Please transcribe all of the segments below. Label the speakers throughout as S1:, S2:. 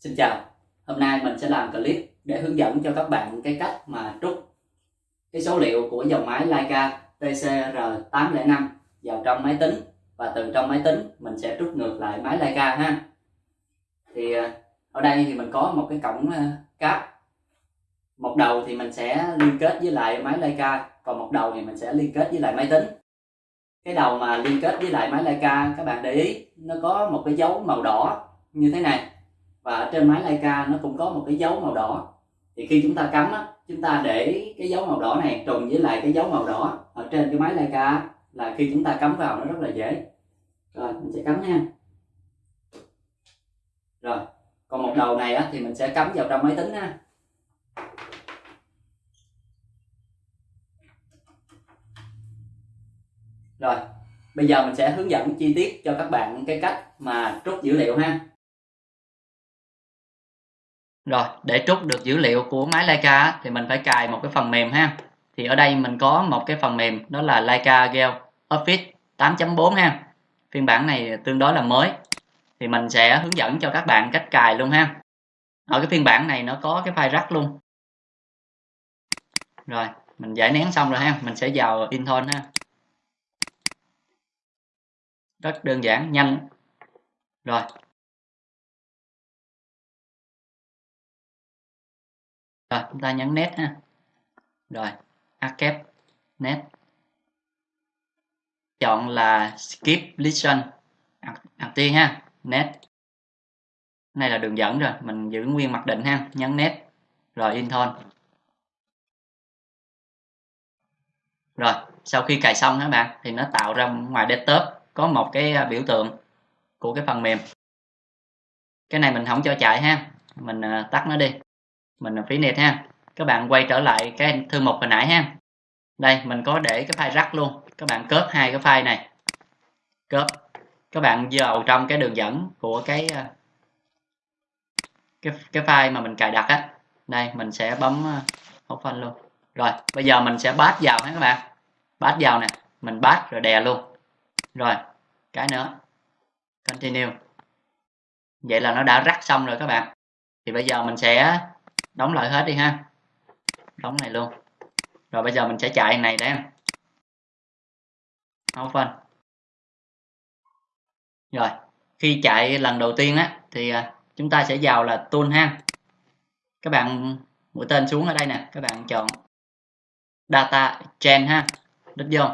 S1: Xin chào, hôm nay mình sẽ làm clip để hướng dẫn cho các bạn cái cách mà trút cái số liệu của dòng máy Leica TCR805 vào trong máy tính và từ trong máy tính mình sẽ trút ngược lại máy Leica ha. Thì ờ, ở đây thì mình có một cái cổng ờ, cáp. Một đầu thì mình sẽ liên kết với lại máy Leica, còn một đầu thì mình sẽ liên kết với lại máy tính. Cái đầu mà liên kết với lại máy Leica các bạn để ý nó có một cái dấu màu đỏ như thế này và ở trên máy Leica nó cũng có một cái dấu màu đỏ. Thì khi chúng ta cắm á, chúng ta để cái dấu màu đỏ này trùng với lại cái dấu màu đỏ ở trên cái máy Leica là khi chúng ta cắm vào nó rất là dễ. Rồi mình sẽ cắm nha. Rồi còn một đầu này á, thì mình sẽ cắm vào trong máy tính ha. Rồi bây giờ mình sẽ hướng dẫn chi tiết cho các bạn cái cách mà trút dữ liệu ha rồi, để trút được dữ liệu của máy Leica thì mình phải cài một cái phần mềm ha. Thì ở đây mình có một cái phần mềm đó là Leica Gel Office 8.4 ha. Phiên bản này tương đối là mới. Thì mình sẽ hướng dẫn cho các bạn cách cài luôn ha. Ở cái phiên bản này nó có cái file rắc luôn. Rồi, mình giải nén xong rồi ha, mình sẽ vào Intune ha. Rất đơn giản, nhanh. Rồi, rồi, chúng ta nhấn net ha. Rồi archive net chọn là skip listen. Đầu tiên ha net này là đường dẫn rồi, mình giữ nguyên mặc định ha, nhấn net rồi intone rồi, sau khi cài xong các bạn? Thì nó tạo ra ngoài desktop, có một cái à, biểu tượng của cái phần mềm. Cái này mình không cho chạy ha, mình à, tắt nó đi mình là phí net ha. Các bạn quay trở lại cái thư mục hồi nãy ha. Đây, mình có để cái file rắc luôn. Các bạn cớp hai cái file này. Cớp các bạn vào trong cái đường dẫn của cái ờ, cái cái file mà mình cài đặt á. Đây, mình sẽ bấm ờ, hốt phanh luôn. Rồi, bây giờ mình sẽ bát vào ha các bạn. Bát vào nè. Mình bát rồi đè luôn. Rồi, cái nữa. Continue. Vậy là nó đã rắc xong rồi các bạn. Thì bây giờ mình sẽ đóng lại hết đi ha. Đóng này luôn. Rồi bây giờ mình sẽ chạy này đây phân rồi khi chạy lần đầu tiên á thì à, chúng ta sẽ vào là tool ha. Các bạn mũi tên xuống ở đây nè. Các bạn chọn data chain ha. Đích vô.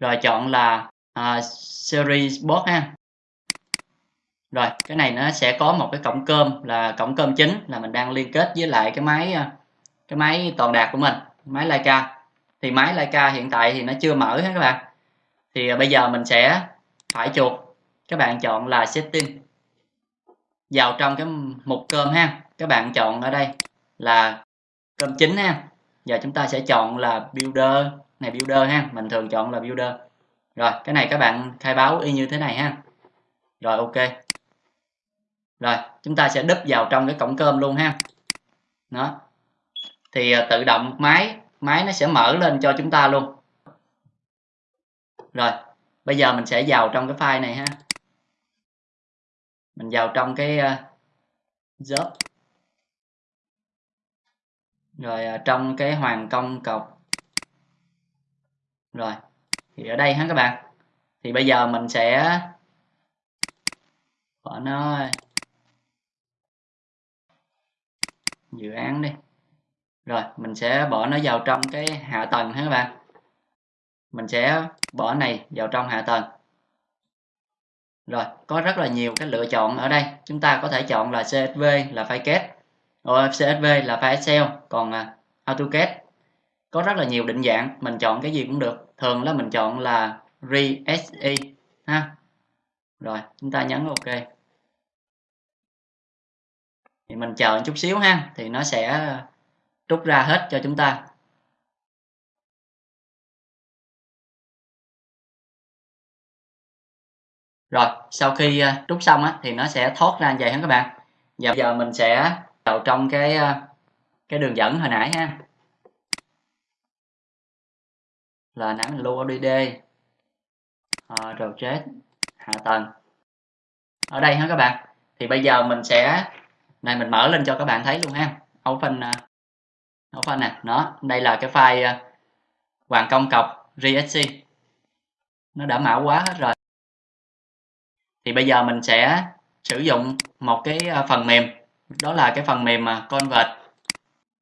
S1: Rồi chọn là uh, series bot ha rồi, cái này nó sẽ có một cái cổng cơm là cổng cơm chính là mình đang liên kết với lại cái máy ờ, cái máy toàn đạt của mình, máy Leica. Thì máy Leica hiện tại thì nó chưa mở hết các bạn. Thì ờ, bây giờ mình sẽ phải chuột. Các bạn chọn là setting vào trong cái mục cơm ha. Các bạn chọn ở đây là cơm chính ha. Giờ chúng ta sẽ chọn là builder. Này, builder ha, mình thường chọn là builder. Rồi, cái này các bạn khai báo y như thế này ha. Rồi, ok rồi, chúng ta sẽ đúp vào trong cái cổng cơm luôn ha. Đó. Thì à, tự động máy máy nó sẽ mở lên cho chúng ta luôn. Rồi, bây giờ mình sẽ vào trong cái file này ha. Mình vào trong cái à, job. Rồi à, trong cái hoàng công cọc. Rồi, thì ở đây ha các bạn. Thì bây giờ mình sẽ bỏ nó dự án đi. Rồi, mình sẽ bỏ nó vào trong cái hạ tầng ha các bạn? Mình sẽ bỏ này vào trong hạ tầng. Rồi, có rất là nhiều cái lựa chọn ở đây. Chúng ta có thể chọn là CSV là file kết. CSV là file Excel còn à, AutoCAD. Có rất là nhiều định dạng, mình chọn cái gì cũng được. Thường là mình chọn là RSE ha. Rồi, chúng ta nhấn OK thì mình chờ một chút xíu ha thì nó sẽ ờ, rút ra hết cho chúng ta. Rồi sau khi ờ, rút xong á, thì nó sẽ thoát ra như vậy ha các bạn? Và bây giờ mình sẽ vào trong cái ờ, cái đường dẫn hồi nãy ha. Là nãy mình lưu ODD rồi chết hạ tầng. Ở đây ha các bạn? Thì bây giờ mình sẽ này, mình mở lên cho các bạn thấy luôn ha. Open à, open nè. Nó đây là cái file à, hoàng công cọc rsc nó đã mã hóa hết rồi. Thì bây giờ mình sẽ sử dụng một cái à, phần mềm. Đó là cái phần mềm mà convert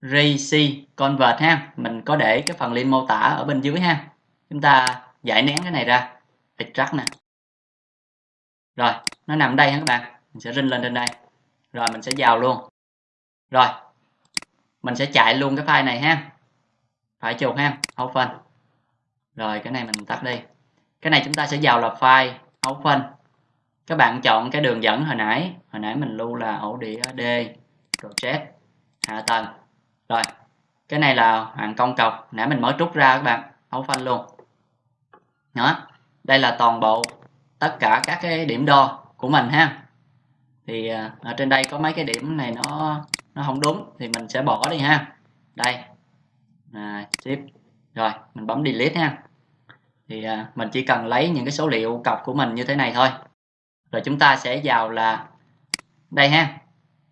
S1: RC convert ha. Mình có để cái phần link mô tả ở bên dưới ha. Chúng ta giải nén cái này ra. Extract nè. Rồi, nó nằm đây ha các bạn? Mình sẽ rinh lên trên đây rồi, mình sẽ vào luôn. Rồi, mình sẽ chạy luôn cái file này ha. Phải chuột ha open rồi, cái này mình tắt đi. Cái này chúng ta sẽ vào là file open các bạn chọn cái đường dẫn hồi nãy. Hồi nãy mình lưu là ổ đĩa D, project, hạ tầng. Rồi, cái này là hoàng công cọc. Nãy mình mới trút ra các bạn open luôn. Đó, đây là toàn bộ tất cả các cái điểm đo của mình ha thì à, ở trên đây có mấy cái điểm này nó nó không đúng thì mình sẽ bỏ đi ha. Đây. À, tiếp rồi mình bấm delete ha. Thì à, mình chỉ cần lấy những cái số liệu cọc của mình như thế này thôi. Rồi chúng ta sẽ vào là đây ha.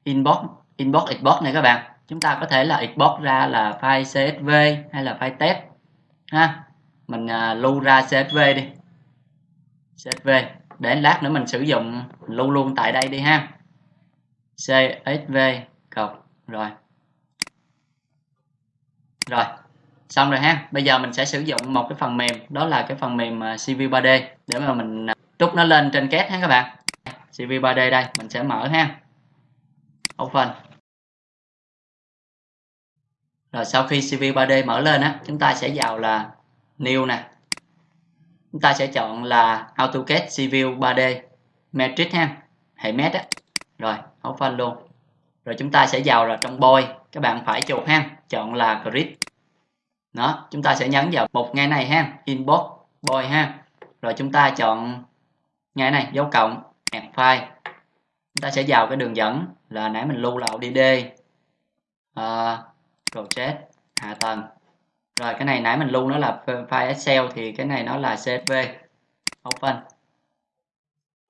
S1: Inbox inbox export này các bạn. Chúng ta có thể là export ra là file csv hay là file test ha. Mình à, lưu ra csv đi. Csv để lát nữa mình sử dụng mình lưu luôn tại đây đi ha. Csv cộng rồi. Rồi. Xong rồi ha. Bây giờ mình sẽ sử dụng một cái phần mềm, đó là cái phần mềm à, CV 3D để mà mình à, trút nó lên trên két ha các bạn. CV 3D đây, mình sẽ mở ha. Open. Rồi sau khi CV 3D mở lên á, chúng ta sẽ vào là new nè chúng ta sẽ chọn là AutoCAD Civil 3D Matrix ha. Hệ mét á. Rồi open luôn. Rồi chúng ta sẽ vào là trong boy. Các bạn phải chuột ha. Chọn là grid. Đó chúng ta sẽ nhấn vào một ngay này ha. Inbox boy ha. Rồi chúng ta chọn ngay này dấu cộng add file. Chúng ta sẽ vào cái đường dẫn là nãy mình lưu là ODD. Uh, project hạ tầng rồi, cái này nãy mình lưu nó là file Excel thì cái này nó là CSV open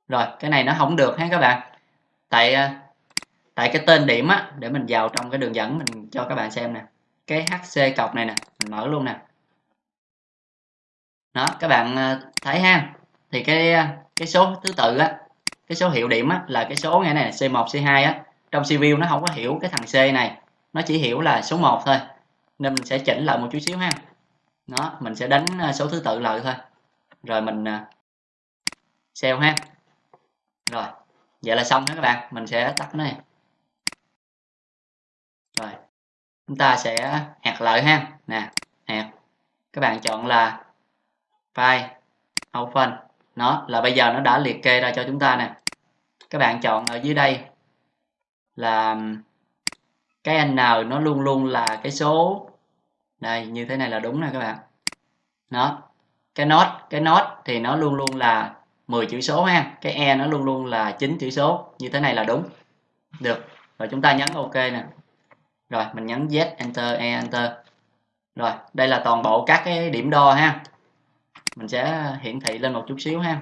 S1: rồi, cái này nó không được ha các bạn. Tại ờ, tại cái tên điểm á, để mình vào trong cái đường dẫn mình cho các bạn xem nè. Cái HC cọc này nè, mình mở luôn nè. Đó, các bạn ờ, thấy ha? Thì cái ờ, cái số thứ tự á, cái số hiệu điểm á, là cái số nghe này C1 C2 á. Trong cv nó không có hiểu cái thằng C này, nó chỉ hiểu là số 1 thôi nên mình sẽ chỉnh lại một chút xíu ha. Nó mình sẽ đánh à, số thứ tự lại thôi. Rồi mình à, sell ha. Rồi, vậy là xong đó các bạn. Mình sẽ tắt nó này rồi, chúng ta sẽ hạt lại ha. Nè, hạt. Các bạn chọn là file open. Nó là bây giờ nó đã liệt kê ra cho chúng ta nè. Các bạn chọn ở dưới đây là cái n nó luôn luôn là cái số đây, như thế này là đúng nè các bạn. Nó, cái nốt cái nốt thì nó luôn luôn là 10 chữ số ha. Cái e nó luôn luôn là 9 chữ số. Như thế này là đúng. Được, rồi chúng ta nhấn ok nè. Rồi, mình nhấn Z, enter E enter. Rồi, đây là toàn bộ các cái điểm đo ha. Mình sẽ hiển thị lên một chút xíu ha.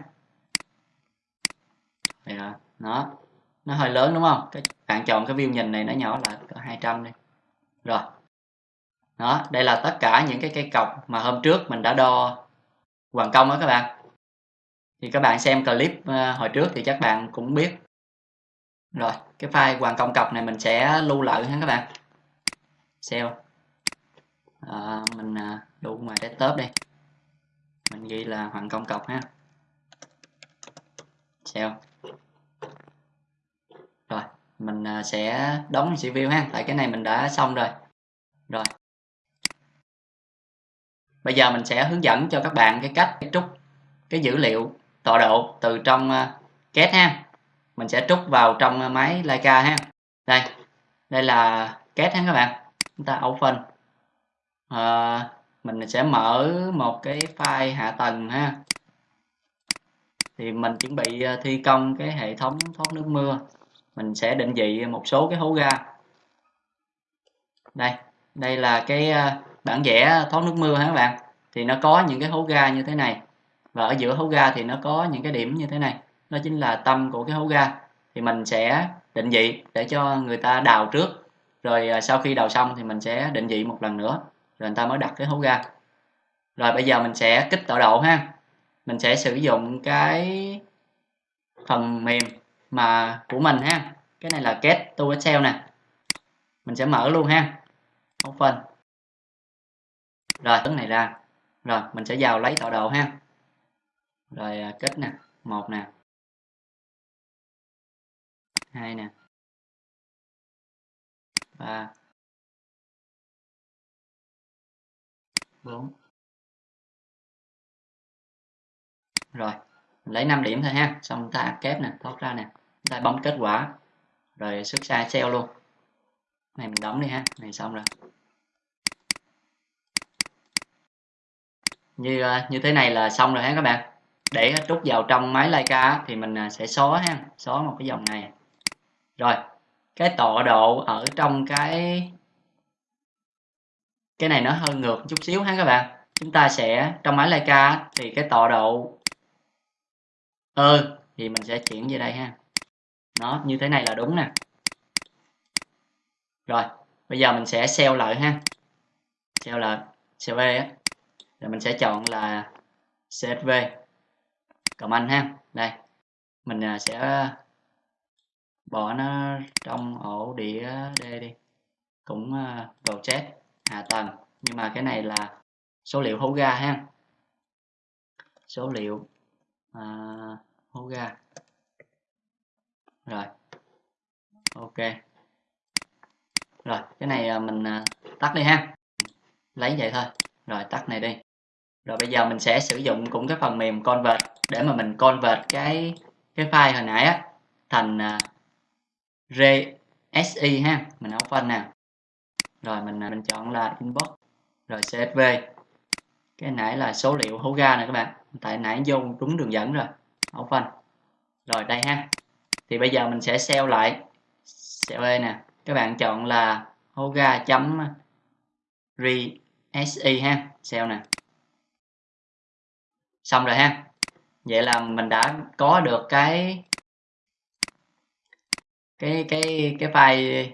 S1: Đây rồi, nó nó hơi lớn đúng không? Các bạn chọn cái view nhìn này nó nhỏ lại cỡ 200 đi. Rồi đó đây là tất cả những cái cây cọc mà hôm trước mình đã đo hoàn công đó các bạn. Thì các bạn xem clip ờ, hồi trước thì chắc bạn cũng biết. Rồi cái file hoàn công cọc này mình sẽ lưu lại ha các bạn. Xem. À, mình ờ, đủ ngoài desktop đi. Mình ghi là hoàn công cọc ha. Xem. Rồi mình sẽ đóng view ha. Tại cái này mình đã xong rồi. Rồi bây giờ mình sẽ hướng dẫn cho các bạn cái cách trút cái dữ liệu tọa độ từ trong ờ, két ha. Mình sẽ trút vào trong ờ, máy Leica ha. Đây đây là két ha các bạn. Chúng ta open. À, mình sẽ mở một cái file hạ tầng ha. Thì mình chuẩn bị thi công cái hệ thống thoát nước mưa. Mình sẽ định vị một số cái hố ga. Đây đây là cái bản vẽ thoát nước mưa ha các bạn? Thì nó có những cái hố ga như thế này. Và ở giữa hố ga thì nó có những cái điểm như thế này. Nó chính là tâm của cái hố ga. Thì mình sẽ định vị để cho người ta đào trước. Rồi à, sau khi đào xong thì mình sẽ định vị một lần nữa. Rồi người ta mới đặt cái hố ga. Rồi bây giờ mình sẽ kích tọa độ ha. Mình sẽ sử dụng cái phần mềm mà của mình ha. Cái này là get to excel nè. Mình sẽ mở luôn ha. Open rồi, tấn này ra. Rồi, mình sẽ vào lấy tọa độ ha. Rồi à, kết nè. Một nè. Hai nè. Ba. Bốn. Rồi, mình lấy 5 điểm thôi ha. Xong chúng ta kép nè, thoát ra nè. Chúng ta bấm kết quả. Rồi, xuất sai cell luôn. Này, mình đóng đi ha. Này, xong rồi. Như ờ, như thế này là xong rồi ha các bạn? Để trút vào trong máy Leica thì mình ờ, sẽ xóa ha xóa một cái dòng này. Rồi cái tọa độ ở trong cái cái này nó hơi ngược chút xíu ha các bạn. Chúng ta sẽ trong máy Leica thì cái tọa độ ơ ừ, thì mình sẽ chuyển về đây ha. Nó như thế này là đúng nè. Rồi bây giờ mình sẽ xeo lại ha. Xeo lại cv á rồi mình sẽ chọn là csv comment ha. Đây. Mình à, sẽ bỏ nó trong ổ đĩa D đi. Cũng à, vào chat. À, Hạ tầng nhưng mà cái này là số liệu hố ga ha. Số liệu à, hố ga. Rồi. Ok. Rồi cái này mình tắt đi ha. Lấy vậy thôi. Rồi tắt này đi rồi bây giờ mình sẽ sử dụng cũng cái phần mềm convert để mà mình convert cái cái file hồi nãy á thành à, uh, RSI ha. Mình open nè. Rồi mình à, mình chọn là inbox rồi CSV cái nãy là số liệu hố ga này các bạn. Tại nãy vô đúng đường dẫn rồi. Open. Rồi đây ha. Thì bây giờ mình sẽ sell lại cv nè. Các bạn chọn là hoga chấm à, rsi ha. Sell nè xong rồi ha. Vậy là mình đã có được cái cái cái cái file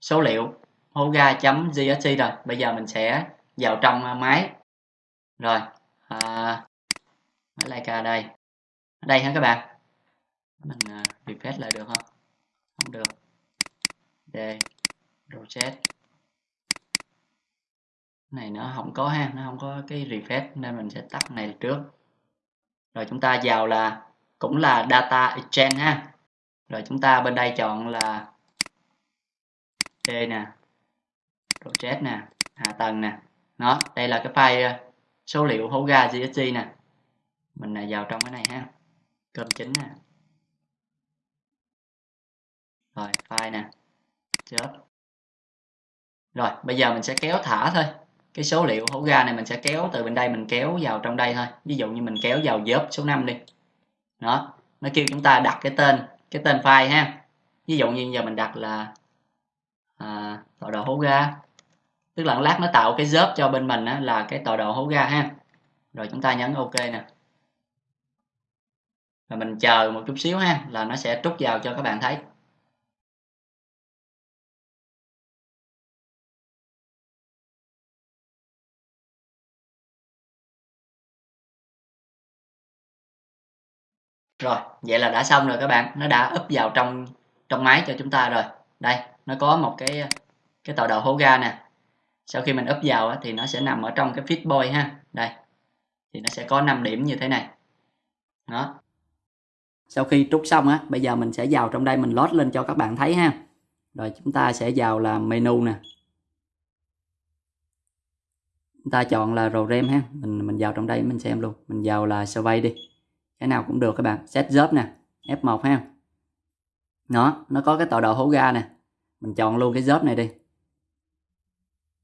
S1: số liệu hoga.gst rồi. Bây giờ mình sẽ vào trong máy. Rồi à, máy Leica đây. Ở đây ha các bạn? Mình uh, refresh lại được không? Không được. D reset này nó không có ha nó không có cái refresh nên mình sẽ tắt này trước rồi chúng ta vào là, cũng là data exchange ha. Rồi chúng ta bên đây chọn là D nè, project nè, hạ tầng nè. Nó đây là cái file ờ, số liệu hố ga GSG nè. Mình là vào trong cái này ha, cơm chính nè. Rồi, file nè, chớp. Rồi, bây giờ mình sẽ kéo thả thôi cái số liệu hố ga này mình sẽ kéo từ bên đây mình kéo vào trong đây thôi. Ví dụ như mình kéo vào dớp số 5 đi. Đó nó kêu chúng ta đặt cái tên cái tên file ha. Ví dụ như giờ mình đặt là à, tọa độ hố ga. Tức là lát nó tạo cái dớp cho bên mình á, là cái tọa độ hố ga ha. Rồi chúng ta nhấn ok nè. Và mình chờ một chút xíu ha là nó sẽ trút vào cho các bạn thấy. Rồi, vậy là đã xong rồi các bạn. Nó đã úp vào trong trong máy cho chúng ta rồi. Đây, nó có một cái cái tọa độ hố ga nè. Sau khi mình úp vào thì nó sẽ nằm ở trong cái fit boy ha. Đây, thì nó sẽ có 5 điểm như thế này. Đó. Sau khi trút xong á, bây giờ mình sẽ vào trong đây mình load lên cho các bạn thấy ha. Rồi chúng ta sẽ vào là menu nè. Chúng ta chọn là program ha. Mình mình vào trong đây mình xem luôn. Mình vào là survey đi cái nào cũng được các bạn. Set job nè F1 ha. Nó nó có cái tọa độ hố ga nè. Mình chọn luôn cái job này đi.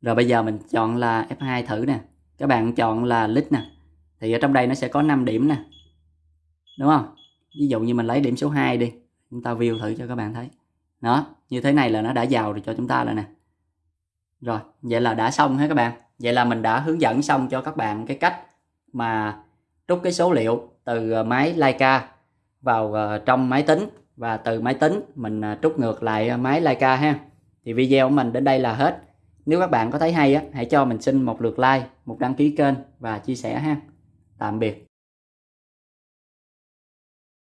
S1: Rồi bây giờ mình chọn là F2 thử nè. Các bạn chọn là list nè. Thì ở trong đây nó sẽ có 5 điểm nè. Đúng không? Ví dụ như mình lấy điểm số 2 đi. Chúng ta view thử cho các bạn thấy. Đó như thế này là nó đã vào rồi cho chúng ta rồi nè. Rồi, vậy là đã xong hết các bạn. Vậy là mình đã hướng dẫn xong cho các bạn cái cách mà rút cái số liệu từ ờ, máy Leica vào ờ, trong máy tính. Và từ máy tính mình ờ, trút ngược lại máy Leica ha. Thì video của mình đến đây là hết. Nếu các bạn có thấy hay á, hãy cho mình xin một lượt like, một đăng ký kênh và chia sẻ ha. Tạm biệt.